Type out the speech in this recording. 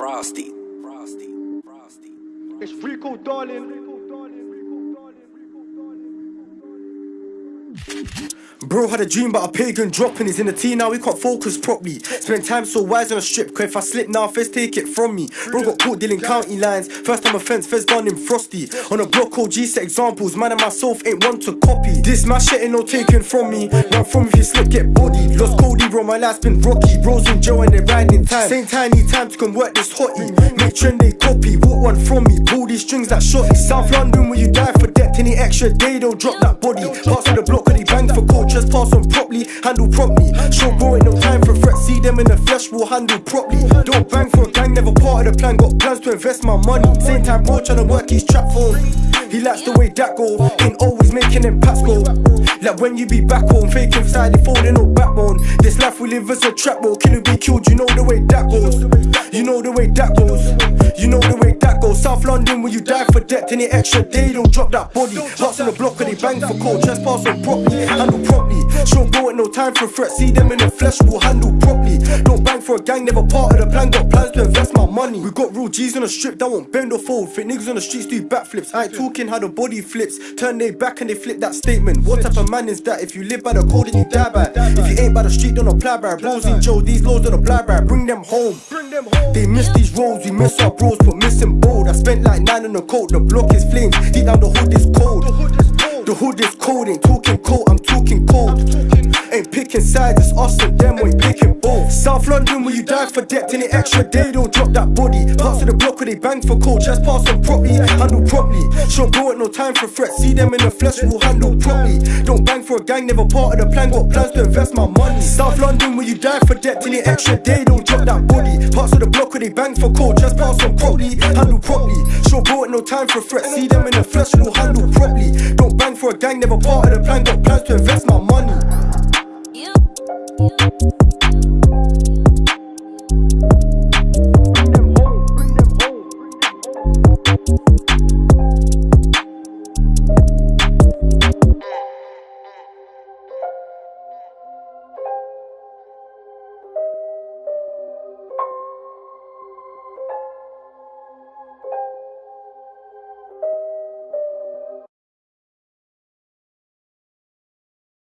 Frosty. Frosty. Frosty. It's Rico, darling. Bro had a dream about a pagan dropping. He's in the T now, he can't focus properly. Spend time so wise on a strip, cause if I slip now, first take it from me. Bro got caught dealing county lines. First time offense, first done him frosty. On a block OG set examples, man and myself ain't one to copy. This my shit ain't no taken from me. Run from if you slip, get bodied. Lost Cody, bro, my life's been rocky. Bros in jail and they riding time. Same time, need time to convert this hottie. Make trend they copy, walk one from me. Pull these strings that shotty. South London, where you die for any extra day, they'll drop that body. Parts of the block, cause they bang for just pass on properly, handle properly. Show bro ain't no time for threats, see them in the flesh, will handle properly. Don't bang for a gang, never part of the plan, got plans to invest my money. Same time, bro tryna work his trap phone. He likes the way that go, ain't always making them pats go. Like when you be back home, faking side, they folding no backbone. This life we live is a trap, bro. Kill be killed, you know the way that goes. You know the way that goes. You know the way. South London, where you die for debt, any extra day, don't drop that body. Hearts on the block, and they bang for cold. Trespass on properly, handle properly. Show bro ain't no time for threats. See them in the flesh, we'll handle properly. Don't bang for a gang, never part of the plan. Got plans to invest my money. We got real G's on the strip that won't bend or fold. Fit niggas on the streets do backflips. I ain't talking how the body flips. Turn they back and they flip that statement. What type of man is that? If you live by the code, then you die by. If you ain't by the street, don't apply by. Bros in Joe, these laws don't apply by. Bring them home. They miss these roles, we miss our bros, but missing bold. I spent like nine on the coat, the block is flames. Deep down the hood is cold. The hood is cold, ain't talking cold, I'm talking cold. Ain't picking sides, it's us and them, we ain't picking both. South London, where you die for debt, in any extra day, don't drop that body. Parts of the block where they bang for cold, just pass on properly, handle properly. Show bro ain't no time for threats, see them in the flesh, we'll handle properly. Don't bang for gang, never part of the plan, got plans to invest my money. South London, where you die for debt, any extra day, don't drop that body. Parts of the block where they bang for cold, just pass on properly, handle properly. Bro ain't no time for threats, see them in the flesh, we'll handle properly. Don't bang for a gang, never part of the plan, got plans to invest my money.